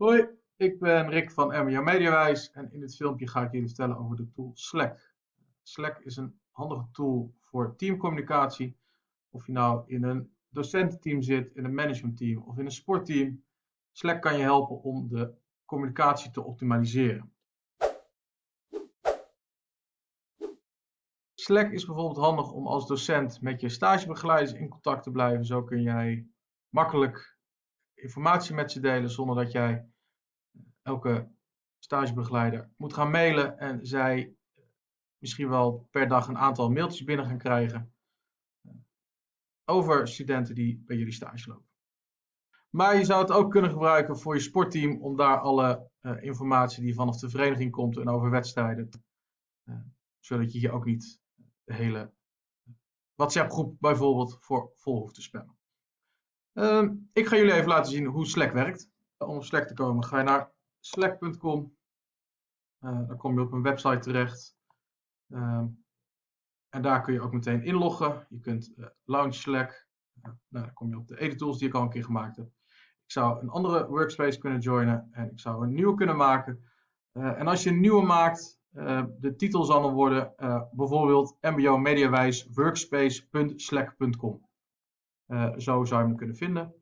Hoi, ik ben Rick van MBO Mediawijs en in dit filmpje ga ik jullie vertellen over de tool Slack. Slack is een handige tool voor teamcommunicatie. Of je nou in een docententeam zit, in een managementteam of in een sportteam. Slack kan je helpen om de communicatie te optimaliseren. Slack is bijvoorbeeld handig om als docent met je stagebegeleiders in contact te blijven. Zo kun jij makkelijk informatie met ze delen zonder dat jij elke stagebegeleider moet gaan mailen en zij misschien wel per dag een aantal mailtjes binnen gaan krijgen over studenten die bij jullie stage lopen. Maar je zou het ook kunnen gebruiken voor je sportteam om daar alle informatie die vanaf de vereniging komt en over wedstrijden, zodat je hier ook niet de hele WhatsApp groep bijvoorbeeld voor vol hoeft te spammen. Uh, ik ga jullie even laten zien hoe Slack werkt. Om op Slack te komen ga je naar slack.com. Uh, dan kom je op een website terecht. Uh, en daar kun je ook meteen inloggen. Je kunt uh, launch Slack. nou, dan kom je op de editools die ik al een keer gemaakt heb. Ik zou een andere workspace kunnen joinen en ik zou een nieuwe kunnen maken. en als je een nieuwe maakt, de titel zal dan worden bijvoorbeeld MBO Mediawijs workspace.slack.com. zo zou je hem kunnen vinden.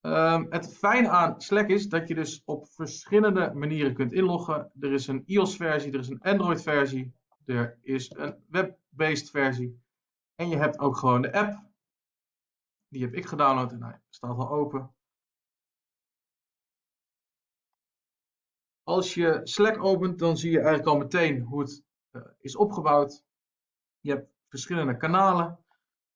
Um, het fijne aan Slack is dat je dus op verschillende manieren kunt inloggen. Er is een iOS-versie, er is een Android-versie, er is een web-based versie. En je hebt ook gewoon de app. Die heb ik gedownload en hij staat al open. Als je Slack opent, dan zie je eigenlijk al meteen hoe het uh, is opgebouwd. Je hebt verschillende kanalen.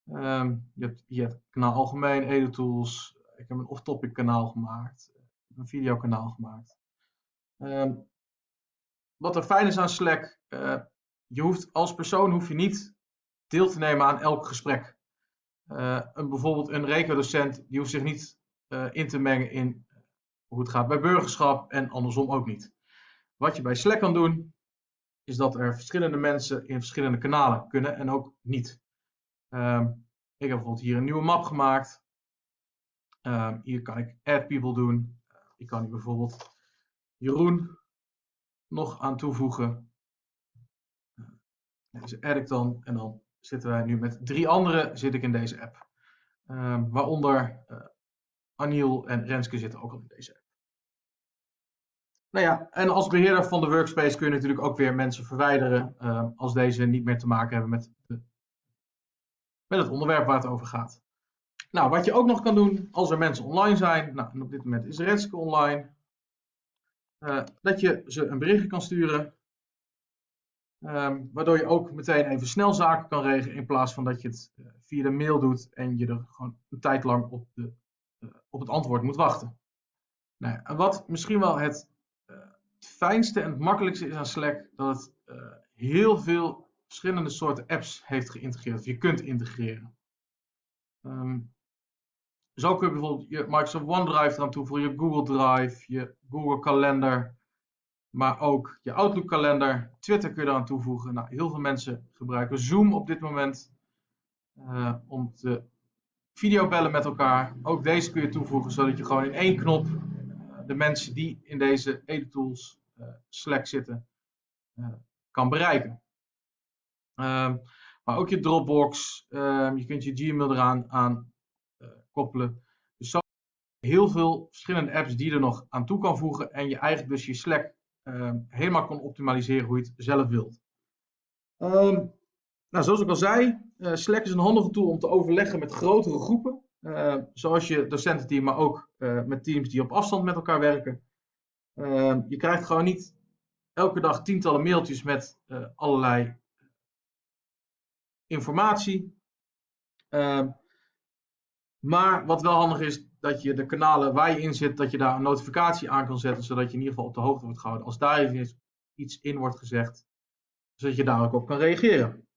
Um, je, hebt, kanaal algemeen, EduTools, ik heb een off-topic kanaal gemaakt. Een videokanaal gemaakt. Um, wat er fijn is aan Slack, uh, je hoeft als persoon hoef je niet deel te nemen aan elk gesprek. Uh, een, bijvoorbeeld een rekenadocent die hoeft zich niet uh, in te mengen in hoe het gaat bij burgerschap en andersom ook niet. Wat je bij Slack kan doen, is dat er verschillende mensen in verschillende kanalen kunnen en ook niet. Um, ik heb bijvoorbeeld hier een nieuwe map gemaakt. Um, hier kan ik add people doen. Ik kan hier bijvoorbeeld Jeroen nog aan toevoegen. Deze add ik dan en dan zitten wij nu met drie anderen zit ik in deze app. Waaronder uh, Aniel en Renske zitten ook al in deze app. Nou ja, en als beheerder van de workspace kun je natuurlijk ook weer mensen verwijderen als deze niet meer te maken hebben met, de, met het onderwerp waar het over gaat. Nou, wat je ook nog kan doen als er mensen online zijn, nou, en op dit moment is Renske online, uh, dat je ze een berichtje kan sturen, um, waardoor je ook meteen even snel zaken kan regelen in plaats van dat je het uh, via de mail doet en je er gewoon een tijd lang op, de, uh, op het antwoord moet wachten. Nou, wat misschien wel het, het, fijnste en het makkelijkste is aan Slack, dat het heel veel verschillende soorten apps heeft geïntegreerd, of je kunt integreren. Um, zo kun je bijvoorbeeld je Microsoft OneDrive eraan toevoegen, je Google Drive, je Google Kalender, maar ook je Outlook kalender. Twitter kun je eraan toevoegen. Nou, heel veel mensen gebruiken Zoom op dit moment uh, om te videobellen met elkaar. Ook deze kun je toevoegen zodat je gewoon in één knop uh, de mensen die in deze EduTools uh, Slack zitten kan bereiken. Ehm, maar ook je Dropbox, ehm, je kunt je Gmail eraan aan koppelen. Dus zo heel veel verschillende apps die je er nog aan toe kan voegen en je eigenlijk dus je Slack uh, helemaal kan optimaliseren hoe je het zelf wilt. Nou, zoals ik al zei, uh, Slack is een handige tool om te overleggen met grotere groepen, zoals je docententeam, maar ook uh, met teams die op afstand met elkaar werken. Ehm, je krijgt gewoon niet elke dag tientallen mailtjes met allerlei informatie. Maar wat wel handig is, dat je de kanalen waar je in zit, dat je daar een notificatie aan kan zetten, zodat je in ieder geval op de hoogte wordt gehouden als daar iets in wordt gezegd, zodat je daar ook op kan reageren.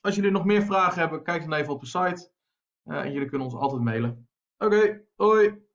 Als jullie nog meer vragen hebben, kijk dan even op de site uh, en jullie kunnen ons altijd mailen. Oké, hoi!